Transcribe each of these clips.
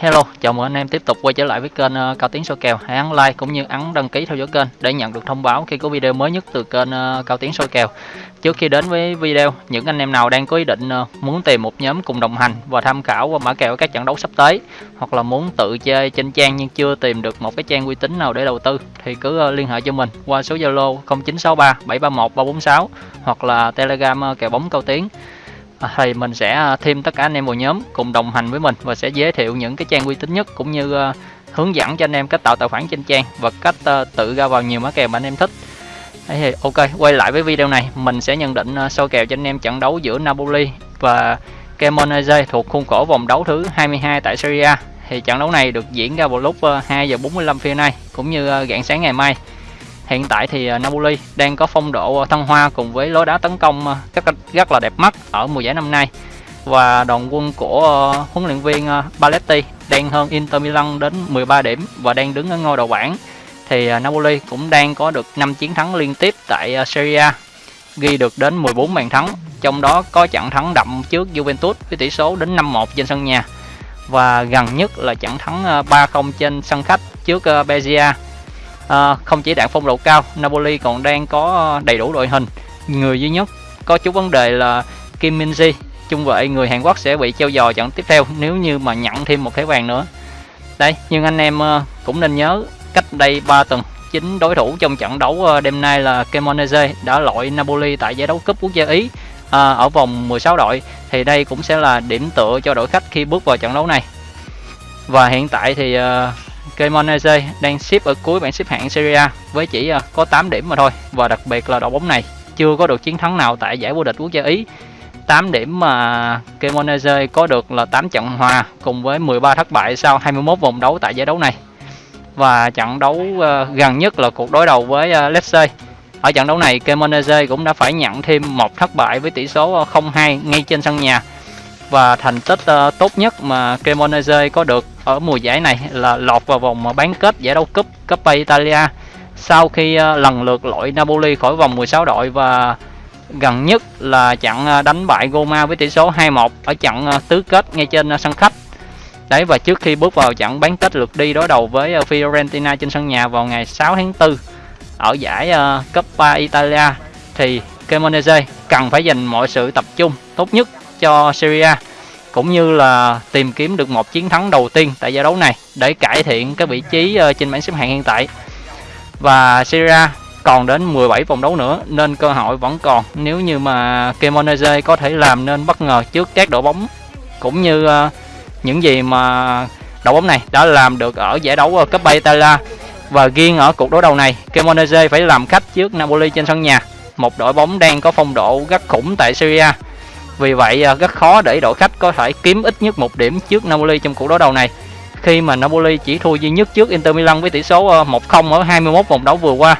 Hello, chào mừng anh em tiếp tục quay trở lại với kênh uh, Cao Tiến Soi Kèo. Hãy ấn like cũng như ấn đăng ký theo dõi kênh để nhận được thông báo khi có video mới nhất từ kênh uh, Cao Tiến Soi Kèo. Trước khi đến với video, những anh em nào đang có ý định uh, muốn tìm một nhóm cùng đồng hành và tham khảo qua mã kèo các trận đấu sắp tới hoặc là muốn tự chơi trên trang nhưng chưa tìm được một cái trang uy tín nào để đầu tư thì cứ liên hệ cho mình qua số Zalo 0963 731 346 hoặc là Telegram kèo bóng Cao Tiến thì mình sẽ à, thêm tất cả anh em vào nhóm cùng đồng hành với mình và sẽ giới thiệu những cái trang uy tín nhất cũng như à, hướng dẫn cho anh em cách tạo tài khoản trên trang và cách à, tự ra vào nhiều mã kèo mà anh em thích. Đấy thì ok quay lại với video này mình sẽ nhận định uh, soi kèo cho anh em trận đấu giữa Napoli và Cremonese thuộc khuôn khổ vòng đấu thứ 22 tại Serie A. Thì trận đấu này được diễn ra vào lúc 2 giờ 45 phút nay cũng như rạng sáng ngày mai. Hiện tại thì à, Napoli đang có phong độ à, thăng hoa cùng với lối đá tấn công à, rất rất là đẹp mắt ở mùa giải năm nay. Và đoàn quân của huấn luyện viên Paletti đang hơn Inter Milan đến 13 điểm và đang đứng ở ngôi đầu bảng. Thì Napoli cũng đang có được 5 chiến thắng liên tiếp tại Serie A, ghi được đến 14 bàn thắng, trong đó có trận thắng đậm trước Juventus với tỷ số đến 5-1 trên sân nhà. Và gần nhất là trận thắng 3-0 trên sân khách trước Bezia à, không chỉ đạn phong độ cao Napoli còn đang có ờ, đầy đủ đội hình. Người duy nhất có chút vấn đề là Kim Min Ji trung vệ người Hàn Quốc sẽ bị treo giò trận tiếp theo nếu như mà nhận thêm một thẻ vàng nữa. Đây nhưng anh em ờ, cũng nên nhớ cách đây 3 tuần chính đối thủ trong trận đấu đêm nay là Cremonese đã loại Napoli tại giải đấu cúp quốc gia Ý à, ở vòng 16 đội. Thì đây cũng sẽ là điểm tựa cho đội khách khi bước vào trận đấu này. Và hiện tại thì uh, Cremonese đang xếp ở cuối bảng xếp hạng Serie A với chỉ ờ, có 8 điểm mà thôi, và đặc biệt là đội bóng này chưa có được chiến thắng nào tại giải vô địch quốc gia Ý. 8 điểm mà Cremonese có được là 8 trận hòa cùng với 13 thất bại sau 21 vòng đấu tại giải đấu này. Và trận đấu ờ, gần nhất là cuộc đối đầu với ờ, Lecce ở trận đấu này Cremonese cũng đã phải nhận thêm một thất bại với tỷ số 0-2 ngay trên sân nhà và thành tích uh, tốt nhất mà Cremonese có được ở mùa giải này là lọt vào vòng bán kết giải đấu cúp Coppa Italia. Sau khi uh, lần lượt loại Napoli khỏi vòng 16 đội và gần nhất là trận uh, đánh bại Roma với tỷ số 2-1 ở trận uh, tứ kết ngay trên uh, sân khách. Đấy và trước khi bước vào trận bán kết lượt đi đối đầu với uh, Fiorentina trên sân nhà vào ngày 6 tháng 4 ở giải uh, Coppa Italia thì Cremonese cần phải dành mọi sự tập trung tốt nhất cho Syria cũng như là tìm kiếm được một chiến thắng đầu tiên tại giải đấu này để cải thiện cái vị trí ờ, trên bảng xếp hạng hiện tại. Và Syria còn đến 17 vòng đấu nữa, nên cơ hội vẫn còn. Nếu như mà Kemonese có thể làm nên bất ngờ trước các đội bóng, cũng như ờ, những gì mà đội bóng này đã làm được ở giải đấu ờ, cấp bay Italia. Và riêng ở cuộc đối đầu này, Cremonese phải làm khách trước Napoli trên sân nhà. Một đội bóng đang có phong độ rất khủng tại Syria vì vậy à, rất khó để đội khách có thể kiếm ít nhất một điểm trước Napoli trong cuộc đối đầu này. Khi mà Napoli chỉ thua duy nhất trước Inter Milan với tỷ số à, 1-0 ở 21 vòng đấu vừa qua.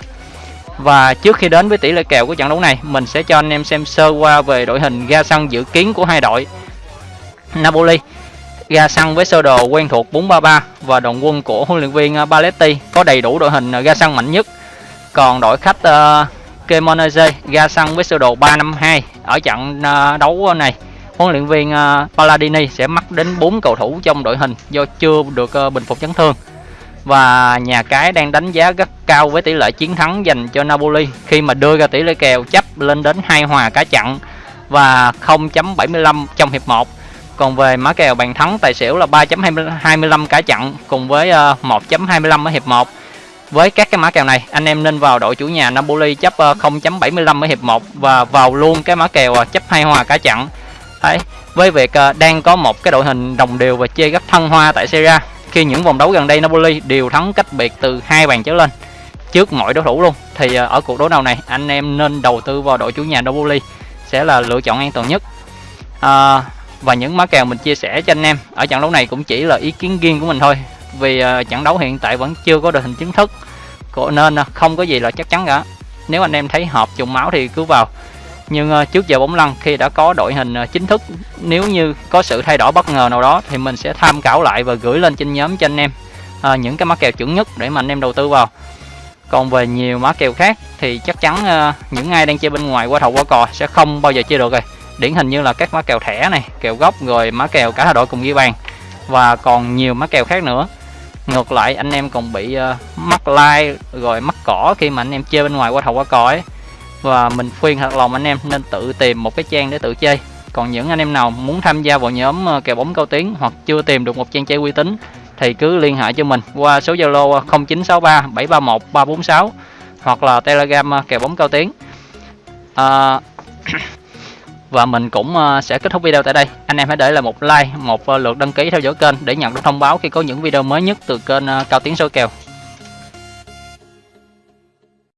Và trước khi đến với tỷ lệ kèo của trận đấu này, mình sẽ cho anh em xem sơ qua về đội hình ra sân dự kiến của hai đội. Napoli ra sân với sơ đồ quen thuộc 4-3-3 và đoàn quân của huấn luyện viên à, Paletti có đầy đủ đội hình ra sân mạnh nhất. Còn đội khách uh, Cremonese ra sân với sơ đồ 352 ở trận ờ, đấu này. Huấn luyện viên ờ, Palladini sẽ mắc đến 4 cầu thủ trong đội hình do chưa được ờ, bình phục chấn thương. Và nhà cái đang đánh giá rất cao với tỷ lệ chiến thắng dành cho Napoli khi mà đưa ra tỷ lệ kèo chấp lên đến hai hòa cả trận và 0.75 trong hiệp 1 còn về mã kèo bàn thắng tài xỉu là 3.25 cả trận cùng với 1.25 ở hiệp 1 với các cái mã kèo này anh em nên vào đội chủ nhà Napoli chấp ờ, 0.75 ở hiệp 1 và vào luôn cái mã kèo ờ, chấp hai hòa cả trận Đấy, với việc ờ, đang có một cái đội hình đồng đều và chơi rất thân hoa tại Serie A khi những vòng đấu gần đây Napoli đều thắng cách biệt từ hai bàn trở lên trước mọi đối thủ luôn. Thì ở cuộc đấu đầu này anh em nên đầu tư vào đội chủ nhà Napoli sẽ là lựa chọn an toàn nhất. À, và những mã kèo mình chia sẻ cho anh em ở trận đấu này cũng chỉ là ý kiến riêng của mình thôi vì ờ, trận đấu hiện tại vẫn chưa có đội hình chính thức. Nên ờ, không có gì là chắc chắn cả. Nếu anh em thấy hợp trùng máu thì cứ vào. Nhưng ờ, trước giờ bóng lăn, khi đã có đội hình chính thức, nếu như có sự thay đổi bất ngờ nào đó thì mình sẽ tham khảo lại và gửi lên trên nhóm cho anh em những cái mã kèo chuẩn nhất để mà anh em đầu tư vào. Còn về nhiều mã kèo khác thì chắc chắn những ai đang chơi bên ngoài qua thầu qua cò sẽ không bao giờ chơi được rồi. Điển hình như là các mã kèo thẻ này, kèo gốc rồi mã kèo cả hai đội cùng ghi bàn và còn nhiều mã kèo khác nữa ngược lại anh em còn bị uh, mắc lai rồi mắc cỏ khi mà anh em chơi bên ngoài qua thầu qua cõi ấy. Và mình khuyên thật lòng anh em nên tự tìm một cái trang để tự chơi. Còn những anh em nào muốn tham gia vào nhóm ờ, kèo bóng cao tiếng hoặc chưa tìm được một trang chơi uy tín thì cứ liên hệ cho mình qua số Zalo 0963 731 346 hoặc là Telegram ờ, kèo bóng cao tiếng à, và mình cũng ờ, sẽ kết thúc video tại đây. Anh em hãy để lại một like, một ờ, lượt đăng ký theo dõi kênh để nhận được thông báo khi có những video mới nhất từ kênh ờ, cao tiến số kèo.